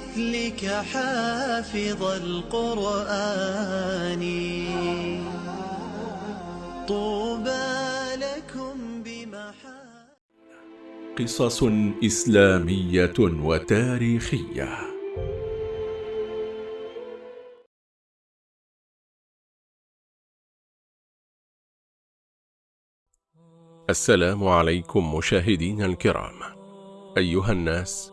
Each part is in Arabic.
مثلك حافظ القرآن. طوبى لكم بمحا قصص إسلامية وتاريخية. السلام عليكم مشاهدين الكرام. أيها الناس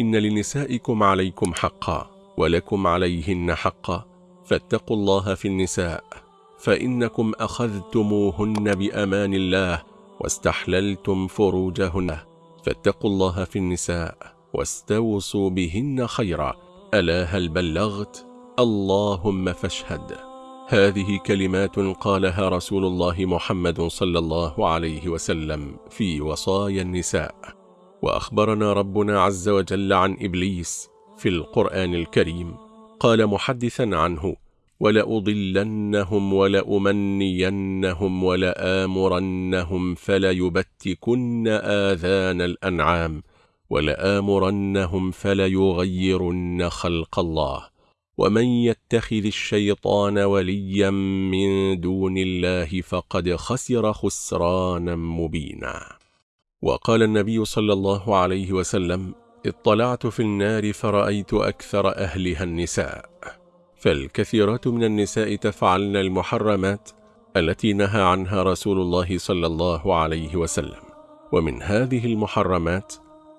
إن لنسائكم عليكم حقا ولكم عليهن حقا فاتقوا الله في النساء فإنكم أخذتموهن بأمان الله واستحللتم فروجهن فاتقوا الله في النساء واستوصوا بهن خيرا ألا هل بلغت اللهم فاشهد هذه كلمات قالها رسول الله محمد صلى الله عليه وسلم في وصايا النساء وأخبرنا ربنا عز وجل عن إبليس في القرآن الكريم. قال محدثا عنه ولأضلنهم ولأمنينهم ولآمرنهم فليبتكن آذان الأنعام ولآمرنهم فليغيرن خلق الله ومن يتخذ الشيطان وليا من دون الله فقد خسر خسرانا مبينا. وقال النبي صلى الله عليه وسلم اطلعت في النار فرأيت أكثر أهلها النساء. فالكثيرات من النساء تفعلن المحرمات التي نهى عنها رسول الله صلى الله عليه وسلم ومن هذه المحرمات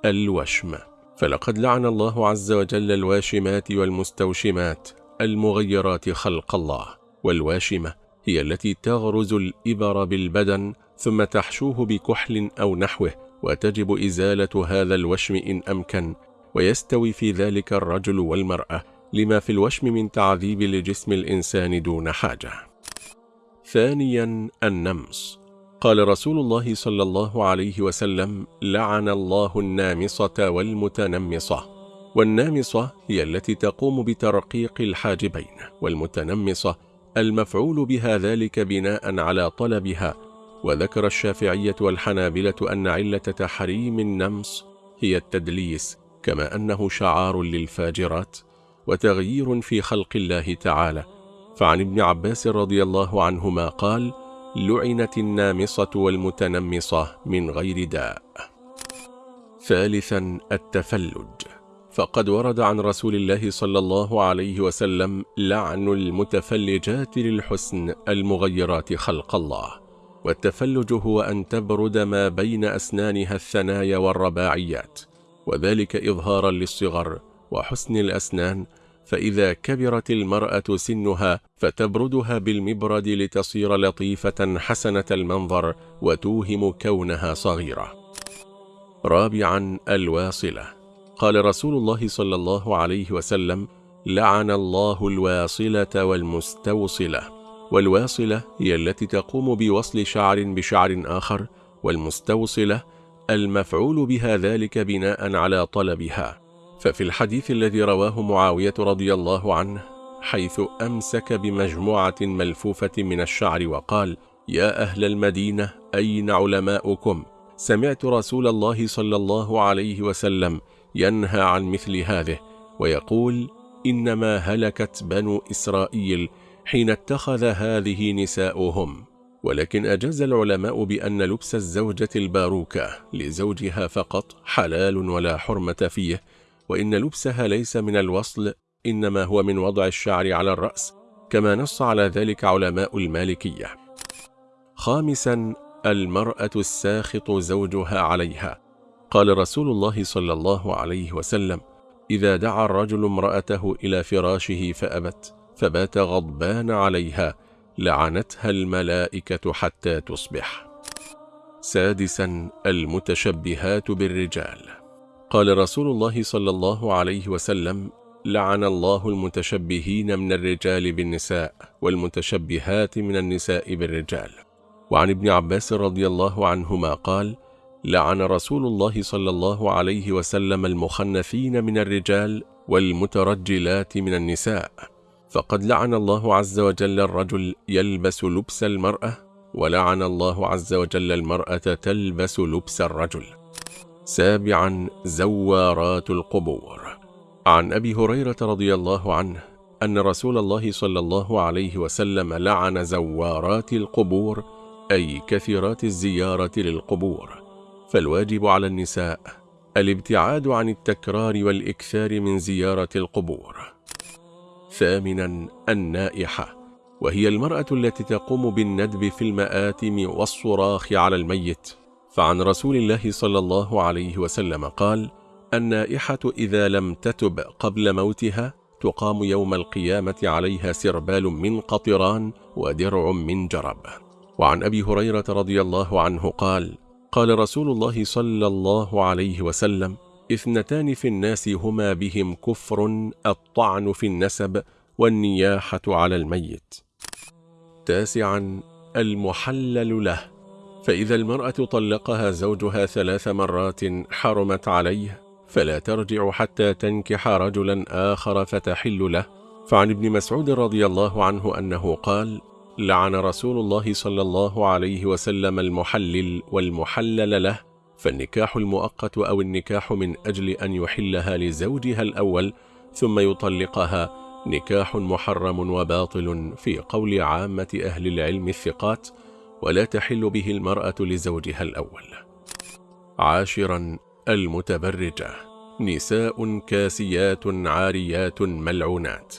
الوشم. فلقد لعن الله عز وجل الواشمات والمستوشمات المغيرات خلق الله والواشمة هي التي تغرز الإبر بالبدن ثم تحشوه بكحل أو نحوه وتجب إزالة هذا الوشم إن أمكن ويستوي في ذلك الرجل والمرأة لما في الوشم من تعذيب لجسم الإنسان دون حاجة. ثانيا النمص. قال رسول الله صلى الله عليه وسلم لعن الله النامصة والمتنمصة والنامصة هي التي تقوم بترقيق الحاجبين والمتنمصة المفعول بها ذلك بناء على طلبها وذكر الشافعية والحنابلة أن علة تحريم النمص هي التدليس كما أنه شعار للفاجرات وتغيير في خلق الله تعالى. فعن ابن عباس رضي الله عنهما قال لعنت النامصة والمتنمصة من غير داء. ثالثا التفلج. فقد ورد عن رسول الله صلى الله عليه وسلم لعن المتفلجات للحسن المغيرات خلق الله. والتفلج هو أن تبرد ما بين أسنانها الثنايا والرباعيات وذلك إظهارا للصغر وحسن الأسنان فإذا كبرت المرأة سنها فتبردها بالمبرد لتصير لطيفة حسنة المنظر وتوهم كونها صغيرة. رابعا الواصلة. قال رسول الله صلى الله عليه وسلم لعن الله الواصلة والمستوصلة. والواصلة هي التي تقوم بوصل شعر بشعر آخر والمستوصلة المفعول بها ذلك بناء على طلبها. ففي الحديث الذي رواه معاوية رضي الله عنه حيث أمسك بمجموعة ملفوفة من الشعر وقال يا أهل المدينة أين علماؤكم؟ سمعت رسول الله صلى الله عليه وسلم ينهى عن مثل هذه ويقول إنما هلكت بنو إسرائيل حين اتخذ هذه نساؤهم. ولكن أجاز العلماء بأن لبس الزوجة الباروكة لزوجها فقط حلال ولا حرمة فيه وإن لبسها ليس من الوصل إنما هو من وضع الشعر على الرأس كما نص على ذلك علماء المالكية. خامسا المرأة الساخط زوجها عليها. قال رسول الله صلى الله عليه وسلم إذا دعا الرجل امرأته إلى فراشه فأبت. فبات غضبان عليها لعنتها الملائكة حتى تصبح. سادسا المتشبهات بالرجال. قال رسول الله صلى الله عليه وسلم لعن الله المتشبهين من الرجال بالنساء والمتشبهات من النساء بالرجال. وعن ابن عباس رضي الله عنهما قال لعن رسول الله صلى الله عليه وسلم المخنثين من الرجال والمترجلات من النساء. فقد لعن الله عز وجل الرجل يلبس لبس المرأة ولعن الله عز وجل المرأة تلبس لبس الرجل. سابعا زوارات القبور. عن أبي هريرة رضي الله عنه أن رسول الله صلى الله عليه وسلم لعن زوارات القبور أي كثيرات الزيارة للقبور. فالواجب على النساء الابتعاد عن التكرار والإكثار من زيارة القبور. ثامنا النائحة وهي المرأة التي تقوم بالندب في المآتم والصراخ على الميت. فعن رسول الله صلى الله عليه وسلم قال النائحة إذا لم تتب قبل موتها تقام يوم القيامة عليها سربال من قطران ودرع من جرب. وعن أبي هريرة رضي الله عنه قال قال رسول الله صلى الله عليه وسلم إثنتان في الناس هما بهم كفر الطعن في النسب والنياحة على الميت. تاسعا المحلل له. فإذا المرأة طلقها زوجها ثلاث مرات حرمت عليه فلا ترجع حتى تنكح رجلا آخر فتحل له. فعن ابن مسعود رضي الله عنه أنه قال لعن رسول الله صلى الله عليه وسلم المحلل والمحلل له. فالنكاح المؤقت أو النكاح من أجل أن يحلها لزوجها الأول ثم يطلقها نكاح محرم وباطل في قول عامة أهل العلم الثقات ولا تحل به المرأة لزوجها الأول. عاشرا المتبرجة. نساء كاسيات عاريات ملعونات.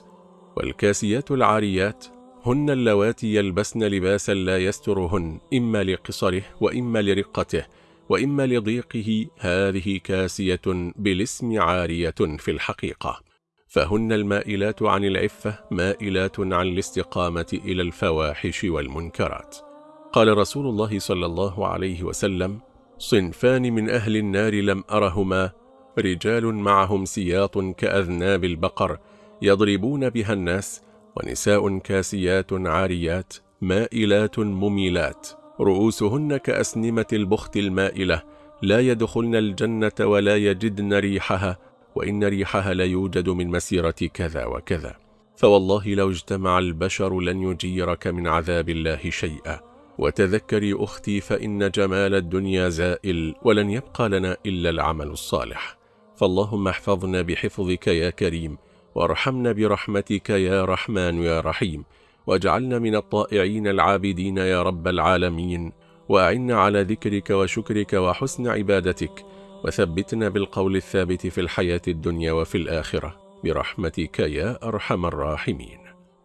والكاسيات العاريات هن اللواتي يلبسن لباسا لا يسترهن إما لقصره وإما لرقته وإما لضيقه هذه كاسية بالاسم عارية في الحقيقة. فهن المائلات عن العفة مائلات عن الاستقامة إلى الفواحش والمنكرات. قال رسول الله صلى الله عليه وسلم صنفان من أهل النار لم أرهما رجال معهم سياط كأذناب البقر يضربون بها الناس ونساء كاسيات عاريات مائلات مميلات رؤوسهن كأسنمة البخت المائلة لا يدخلن الجنة ولا يجدن ريحها وإن ريحها لا يوجد من مسيرة كذا وكذا. فوالله لو اجتمع البشر لن يجيرك من عذاب الله شيئا. وتذكري أختي فإن جمال الدنيا زائل ولن يبقى لنا إلا العمل الصالح. فاللهم احفظنا بحفظك يا كريم وارحمنا برحمتك يا رحمن يا رحيم. واجعلنا من الطائعين العابدين يا رب العالمين وأعنا على ذكرك وشكرك وحسن عبادتك وثبتنا بالقول الثابت في الحياة الدنيا وفي الآخرة برحمتك يا أرحم الراحمين.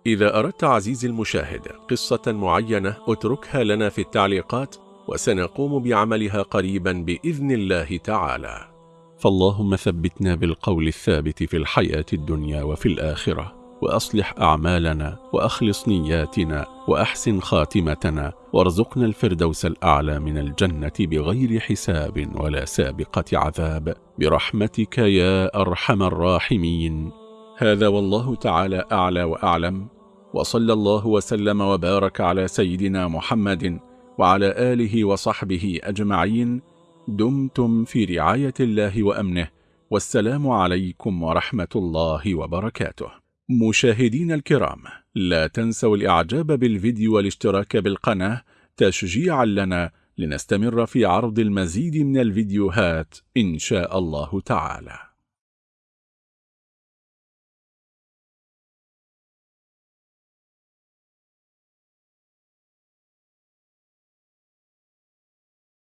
إذا أردت عزيزي المشاهد قصة معينة اتركها لنا في التعليقات وسنقوم بعملها قريبا بإذن الله تعالى. فاللهم ثبتنا بالقول الثابت في الحياة الدنيا وفي الآخرة وأصلح أعمالنا وأخلص نياتنا وأحسن خاتمتنا وارزقنا الفردوس الأعلى من الجنة بغير حساب ولا سابقة عذاب. برحمتك يا أرحم الراحمين. هذا والله تعالى أعلى وأعلم. وصلى الله وسلم وبارك على سيدنا محمد وعلى آله وصحبه أجمعين. دمتم في رعاية الله وأمنه. والسلام عليكم ورحمة الله وبركاته. مشاهدين الكرام لا تنسوا الإعجاب بالفيديو والاشتراك بالقناة تشجيعا لنا لنستمر في عرض المزيد من الفيديوهات إن شاء الله تعالى.